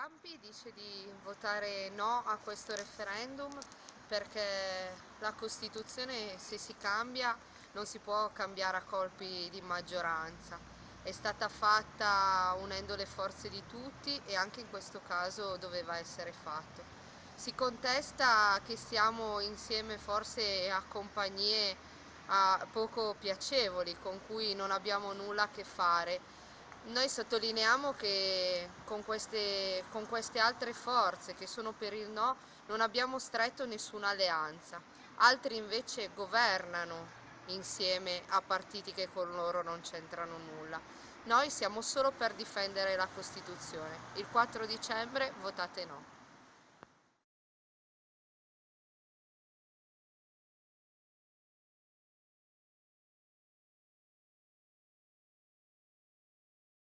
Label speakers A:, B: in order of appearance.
A: Lampi dice di votare no a questo referendum perché la Costituzione se si cambia non si può cambiare a colpi di maggioranza. È stata fatta unendo le forze di tutti e anche in questo caso doveva essere fatto. Si contesta che stiamo insieme forse a compagnie poco piacevoli con cui non abbiamo nulla a che fare noi sottolineiamo che con queste, con queste, altre forze che sono per il no non abbiamo stretto nessuna alleanza, altri invece governano insieme a partiti che con loro non c'entrano nulla. Noi siamo solo per difendere la Costituzione. Il 4 dicembre votate no.